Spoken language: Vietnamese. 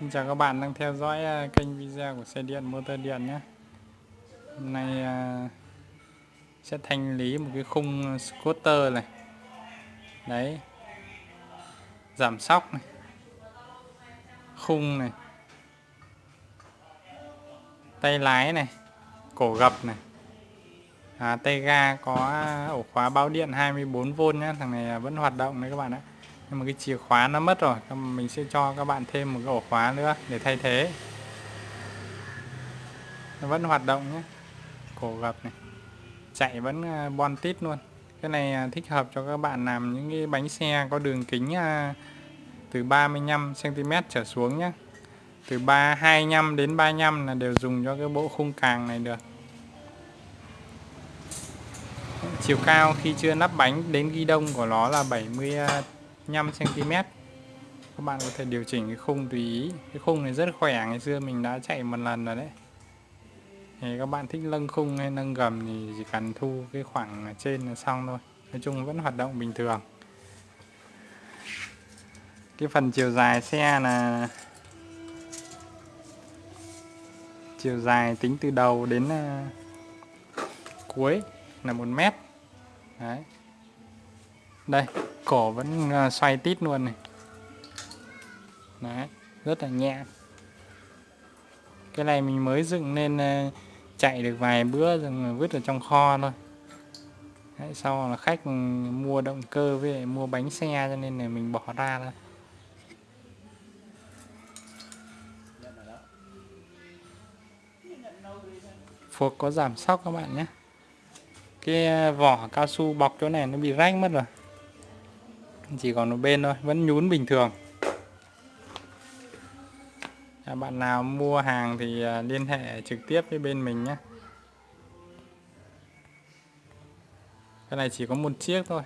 Xin chào các bạn đang theo dõi à, kênh video của xe điện motor điện nhé. Hôm nay à, sẽ thanh lý một cái khung scooter này. Đấy. Giảm sóc này. Khung này. Tay lái này. Cổ gập này. À, Tay ga có à, ổ khóa báo điện 24V nhé. Thằng này vẫn hoạt động đấy các bạn ạ nhưng mà cái chìa khóa nó mất rồi mình sẽ cho các bạn thêm một cái ổ khóa nữa để thay thế. Nó vẫn hoạt động nhé. Cổ gập này. Chạy vẫn à, bon tít luôn. Cái này à, thích hợp cho các bạn làm những cái bánh xe có đường kính à, từ 35 cm trở xuống nhé. Từ 3 25 đến 35 là đều dùng cho cái bộ khung càng này được. Chiều cao khi chưa nắp bánh đến ghi đông của nó là 70 5 cm các bạn có thể điều chỉnh cái khung tùy ý. Cái khung này rất khỏe, ngày xưa mình đã chạy một lần rồi đấy. Thì các bạn thích nâng khung hay nâng gầm thì chỉ cần thu cái khoảng trên là xong thôi. Nói chung vẫn hoạt động bình thường. Cái phần chiều dài xe là chiều dài tính từ đầu đến ờ, cuối là một mét. Đấy. Đây cổ vẫn à, xoay tít luôn này. Đấy rất là nhẹ. Cái này mình mới dựng nên à, chạy được vài bữa rồi vứt ở trong kho thôi. Đấy, sau là khách mua động cơ với mua bánh xe cho nên là mình bỏ ra thôi. Phuộc có giảm sóc các bạn nhé. Cái à, vỏ cao su bọc chỗ này nó bị rách mất rồi chỉ còn một bên thôi vẫn nhún bình thường. À, bạn nào mua hàng thì à, liên hệ trực tiếp với bên mình nhé. Cái này chỉ có một chiếc thôi.